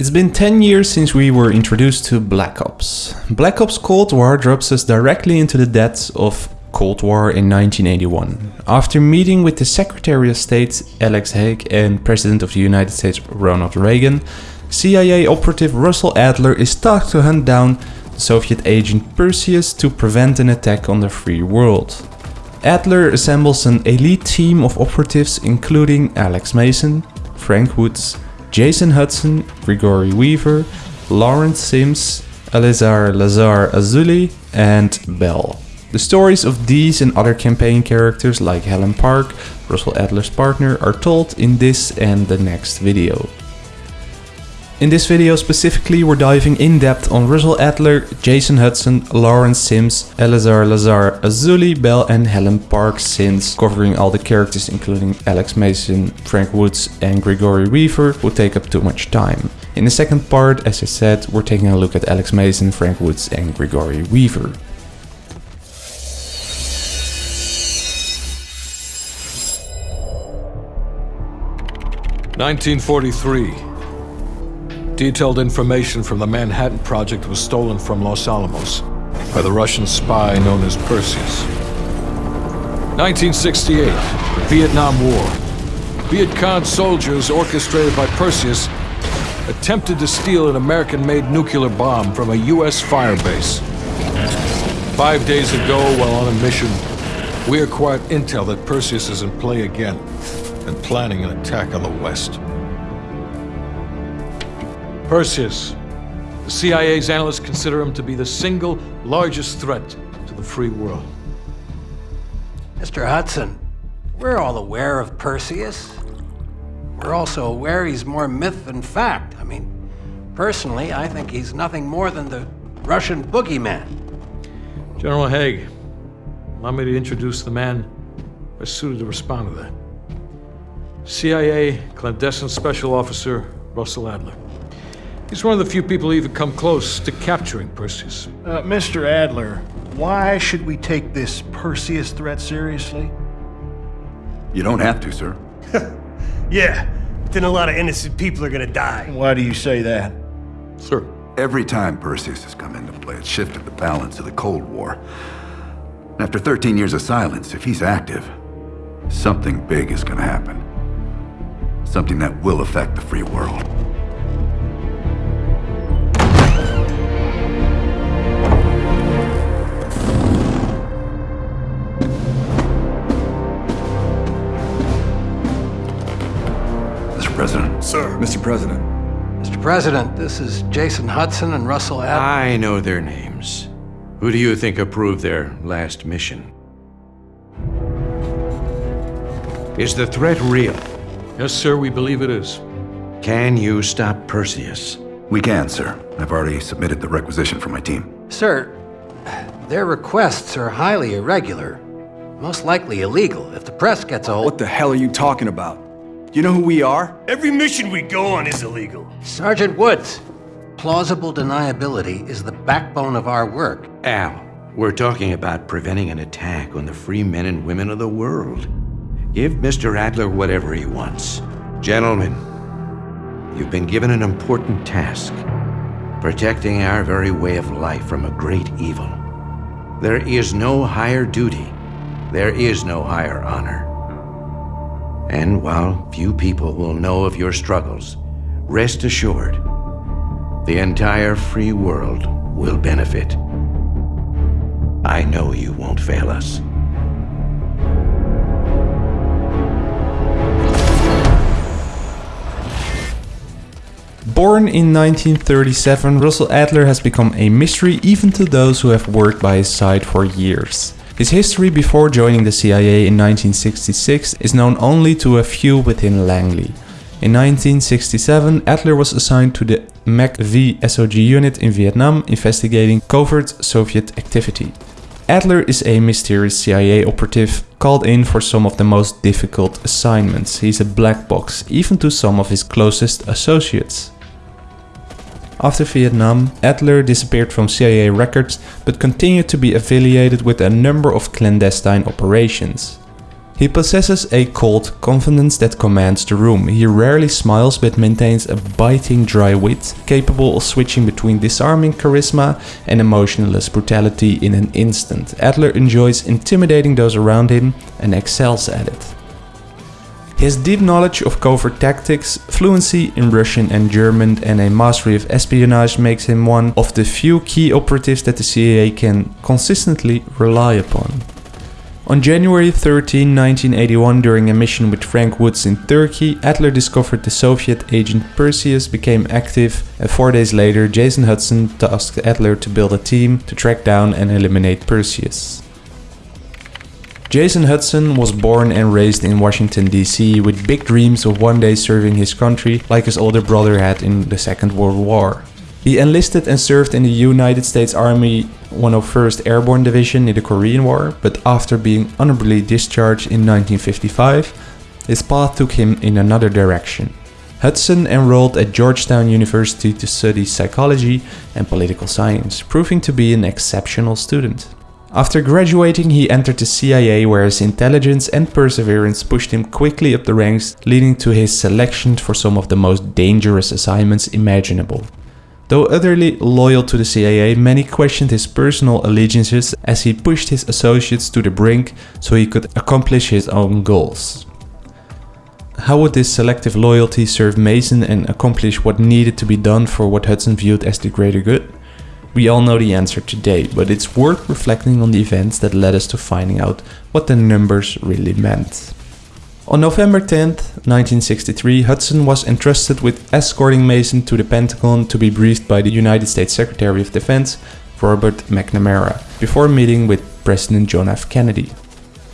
It's been 10 years since we were introduced to Black Ops. Black Ops Cold War drops us directly into the depths of Cold War in 1981. After meeting with the Secretary of State Alex Haig and President of the United States Ronald Reagan, CIA operative Russell Adler is tasked to hunt down the Soviet agent Perseus to prevent an attack on the free world. Adler assembles an elite team of operatives including Alex Mason, Frank Woods, Jason Hudson, Grigory Weaver, Lawrence Sims, Eleazar Lazar Azoulay, and Bell. The stories of these and other campaign characters like Helen Park, Russell Adler's partner, are told in this and the next video. In this video specifically we're diving in depth on Russell Adler, Jason Hudson, Lawrence Sims, Eleazar Lazar Azoulay, Bell and Helen Park since covering all the characters including Alex Mason, Frank Woods and Grigory Weaver would take up too much time. In the second part, as I said, we're taking a look at Alex Mason, Frank Woods and Grigory Weaver. Nineteen forty-three. Detailed information from the Manhattan Project was stolen from Los Alamos by the Russian spy known as Perseus. 1968, the Vietnam War. Viet Cong soldiers orchestrated by Perseus attempted to steal an American-made nuclear bomb from a U.S. firebase. Five days ago, while on a mission, we acquired intel that Perseus is in play again and planning an attack on the West. Perseus. The CIA's analysts consider him to be the single largest threat to the free world. Mr. Hudson, we're all aware of Perseus. We're also aware he's more myth than fact. I mean, personally, I think he's nothing more than the Russian boogeyman. General Haig, allow me to introduce the man best suited to respond to that. CIA clandestine special officer Russell Adler. He's one of the few people who even come close to capturing Perseus. Uh, Mr. Adler, why should we take this Perseus threat seriously? You don't have to, sir. Yeah, but then a lot of innocent people are gonna die. Why do you say that? Sir. Every time Perseus has come into play, it's shifted the balance of the Cold War. After 13 years of silence, if he's active, something big is gonna happen. Something that will affect the free world. President. Sir. Mr. President. Mr. President, this is Jason Hudson and Russell Adler. I know their names. Who do you think approved their last mission? Is the threat real? Yes, sir, we believe it is. Can you stop Perseus? We can, sir. I've already submitted the requisition for my team. Sir, their requests are highly irregular. Most likely illegal if the press gets a hold. What the hell are you talking about? Do you know who we are? Every mission we go on is illegal. Sergeant Woods, plausible deniability is the backbone of our work. Al, we're talking about preventing an attack on the free men and women of the world. Give Mr. Adler whatever he wants. Gentlemen, you've been given an important task. Protecting our very way of life from a great evil. There is no higher duty. There is no higher honor. And while few people will know of your struggles, rest assured, the entire free world will benefit. I know you won't fail us. Born in 1937, Russell Adler has become a mystery even to those who have worked by his side for years. His history before joining the CIA in 1966 is known only to a few within Langley. In 1967, Adler was assigned to the MACV SOG unit in Vietnam investigating covert Soviet activity. Adler is a mysterious CIA operative called in for some of the most difficult assignments. He's a black box, even to some of his closest associates. After Vietnam, Adler disappeared from CIA records but continued to be affiliated with a number of clandestine operations. He possesses a cold confidence that commands the room. He rarely smiles but maintains a biting dry wit, capable of switching between disarming charisma and emotionless brutality in an instant. Adler enjoys intimidating those around him and excels at it. His deep knowledge of covert tactics, fluency in Russian and German, and a mastery of espionage makes him one of the few key operatives that the CIA can consistently rely upon. On January 13, 1981, during a mission with Frank Woods in Turkey, Adler discovered the Soviet agent Perseus became active, and four days later, Jason Hudson tasked Adler to build a team to track down and eliminate Perseus. Jason Hudson was born and raised in Washington, D.C., with big dreams of one day serving his country like his older brother had in the Second World War. He enlisted and served in the United States Army 101st Airborne Division in the Korean War, but after being honorably discharged in 1955, his path took him in another direction. Hudson enrolled at Georgetown University to study psychology and political science, proving to be an exceptional student. After graduating, he entered the CIA where his intelligence and perseverance pushed him quickly up the ranks, leading to his selection for some of the most dangerous assignments imaginable. Though utterly loyal to the CIA, many questioned his personal allegiances as he pushed his associates to the brink so he could accomplish his own goals. How would this selective loyalty serve Mason and accomplish what needed to be done for what Hudson viewed as the greater good? We all know the answer today, but it's worth reflecting on the events that led us to finding out what the numbers really meant. On November 10, 1963, Hudson was entrusted with escorting Mason to the Pentagon to be briefed by the United States Secretary of Defense, Robert McNamara, before meeting with President John F. Kennedy.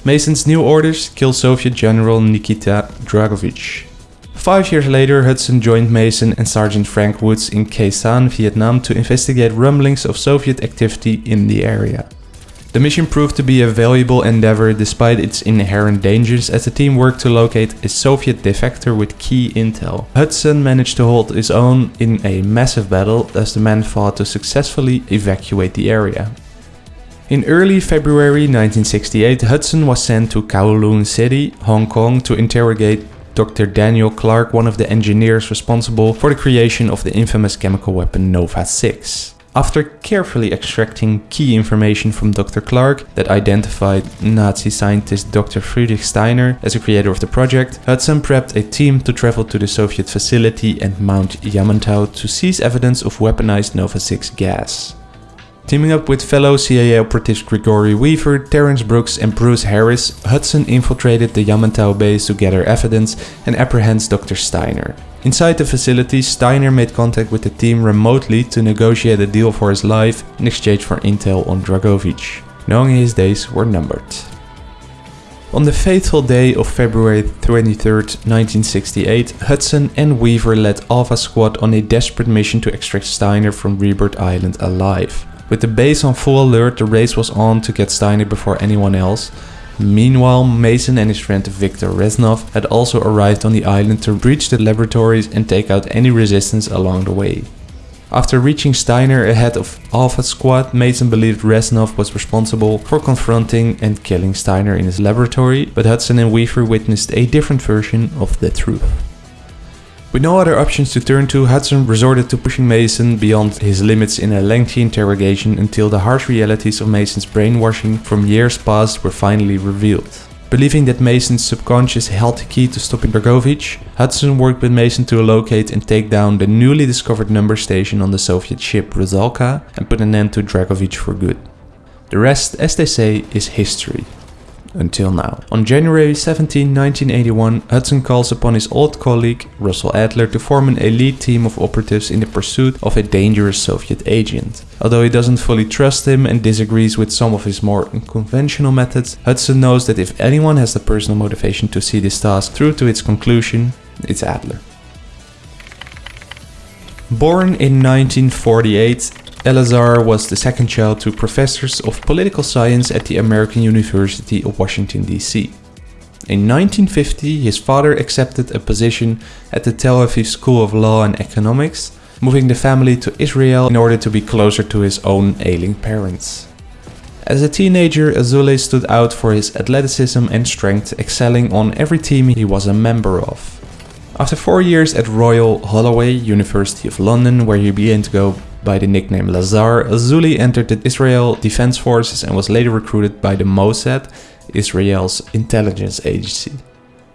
Mason's new orders kill Soviet General Nikita Dragovich. Five years later, Hudson joined Mason and Sergeant Frank Woods in Khe Sanh, Vietnam to investigate rumblings of Soviet activity in the area. The mission proved to be a valuable endeavor despite its inherent dangers as the team worked to locate a Soviet defector with key intel. Hudson managed to hold his own in a massive battle as the men fought to successfully evacuate the area. In early February 1968, Hudson was sent to Kowloon City, Hong Kong to interrogate Dr. Daniel Clark, one of the engineers responsible for the creation of the infamous chemical weapon Nova 6. After carefully extracting key information from Dr. Clark that identified Nazi scientist Dr. Friedrich Steiner as the creator of the project, Hudson prepped a team to travel to the Soviet facility and Mount Yamantau to seize evidence of weaponized Nova 6 gas. Teaming up with fellow CIA operatives Gregory Weaver, Terence Brooks and Bruce Harris, Hudson infiltrated the Yamantau base to gather evidence and apprehend Dr. Steiner. Inside the facility, Steiner made contact with the team remotely to negotiate a deal for his life in exchange for intel on Dragovich, knowing his days were numbered. On the fateful day of February 23, 1968, Hudson and Weaver led Alpha Squad on a desperate mission to extract Steiner from Rebirth Island alive. With the base on full alert, the race was on to get Steiner before anyone else, Meanwhile, Mason and his friend Viktor Reznov had also arrived on the island to breach the laboratories and take out any resistance along the way. After reaching Steiner ahead of Alpha Squad, Mason believed Reznov was responsible for confronting and killing Steiner in his laboratory, but Hudson and Weaver witnessed a different version of the truth. With no other options to turn to, Hudson resorted to pushing Mason beyond his limits in a lengthy interrogation until the harsh realities of Mason's brainwashing from years past were finally revealed. Believing that Mason's subconscious held the key to stopping Dragovich, Hudson worked with Mason to locate and take down the newly discovered number station on the Soviet ship Rusalka and put an end to Dragovich for good. The rest, as they say, is history until now. On January 17, 1981, Hudson calls upon his old colleague Russell Adler to form an elite team of operatives in the pursuit of a dangerous Soviet agent. Although he doesn't fully trust him and disagrees with some of his more unconventional methods, Hudson knows that if anyone has the personal motivation to see this task through to its conclusion, it's Adler. Born in 1948, Eleazar was the second child to professors of political science at the American University of Washington, D.C. In 1950, his father accepted a position at the Tel Aviv School of Law and Economics, moving the family to Israel in order to be closer to his own ailing parents. As a teenager, Azoulay stood out for his athleticism and strength, excelling on every team he was a member of. After four years at Royal Holloway, University of London, where he began to go by the nickname Lazar, Azoulay entered the Israel Defense Forces and was later recruited by the Mossad, Israel's intelligence agency.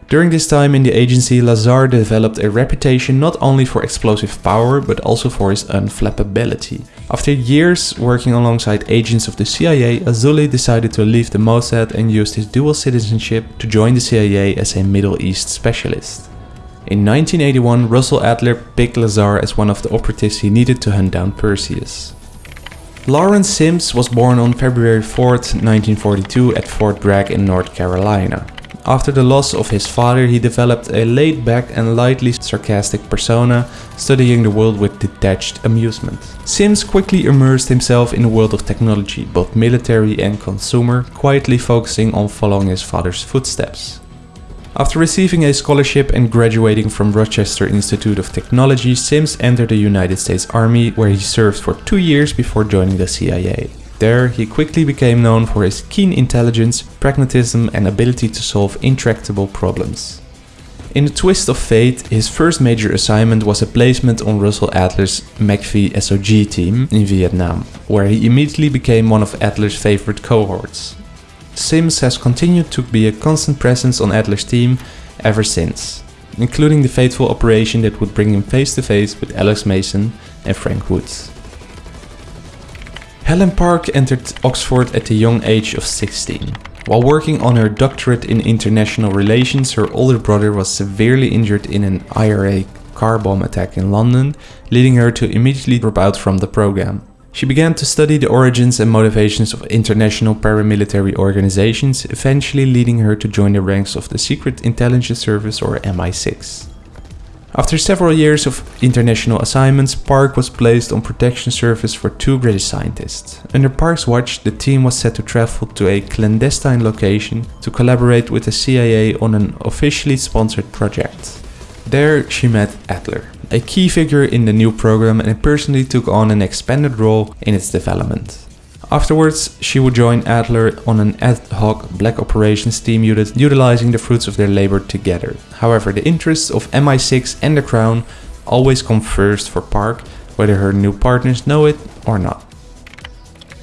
During this time in the agency, Lazar developed a reputation not only for explosive power, but also for his unflappability. After years working alongside agents of the CIA, Azoulay decided to leave the Mossad and used his dual citizenship to join the CIA as a Middle East specialist. In 1981, Russell Adler picked Lazar as one of the operatives he needed to hunt down Perseus. Lawrence Sims was born on February 4, 1942 at Fort Bragg in North Carolina. After the loss of his father, he developed a laid-back and lightly sarcastic persona, studying the world with detached amusement. Sims quickly immersed himself in the world of technology, both military and consumer, quietly focusing on following his father's footsteps. After receiving a scholarship and graduating from Rochester Institute of Technology, Sims entered the United States Army where he served for two years before joining the CIA. There, he quickly became known for his keen intelligence, pragmatism and ability to solve intractable problems. In a twist of fate, his first major assignment was a placement on Russell Adler's MACV SOG team in Vietnam, where he immediately became one of Adler's favorite cohorts. Sims has continued to be a constant presence on Adler's team ever since, including the fateful operation that would bring him face to face with Alex Mason and Frank Woods. Helen Park entered Oxford at the young age of 16. While working on her doctorate in international relations, her older brother was severely injured in an IRA car bomb attack in London, leading her to immediately drop out from the program. She began to study the origins and motivations of international paramilitary organizations, eventually leading her to join the ranks of the Secret Intelligence Service or MI6. After several years of international assignments, Park was placed on protection service for two British scientists. Under Park's watch, the team was set to travel to a clandestine location to collaborate with the CIA on an officially sponsored project. There she met Adler, a key figure in the new program and personally took on an expanded role in its development. Afterwards, she would join Adler on an ad hoc black operations team unit utilizing the fruits of their labor together. However, the interests of MI6 and the Crown always come first for Park, whether her new partners know it or not.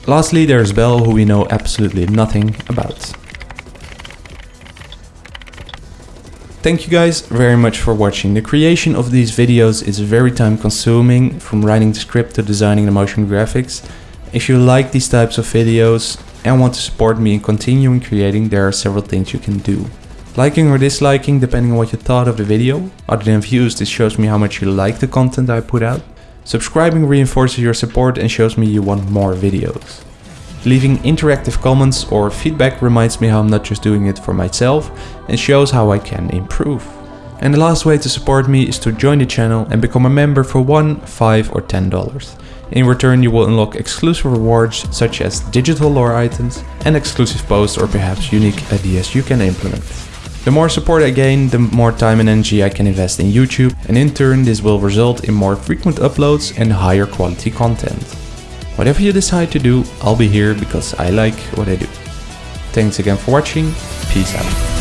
Lastly, there's Bell, who we know absolutely nothing about. Thank you guys very much for watching. The creation of these videos is very time consuming, from writing the script to designing the motion graphics. If you like these types of videos and want to support me in continuing creating, there are several things you can do. Liking or disliking depending on what you thought of the video. Other than views, this shows me how much you like the content I put out. Subscribing reinforces your support and shows me you want more videos. Leaving interactive comments or feedback reminds me how I'm not just doing it for myself and shows how I can improve. And the last way to support me is to join the channel and become a member for 1, 5 or 10 dollars. In return you will unlock exclusive rewards such as digital lore items and exclusive posts or perhaps unique ideas you can implement. The more support I gain, the more time and energy I can invest in YouTube and in turn this will result in more frequent uploads and higher quality content. Whatever you decide to do, I'll be here because I like what I do. Thanks again for watching, peace out.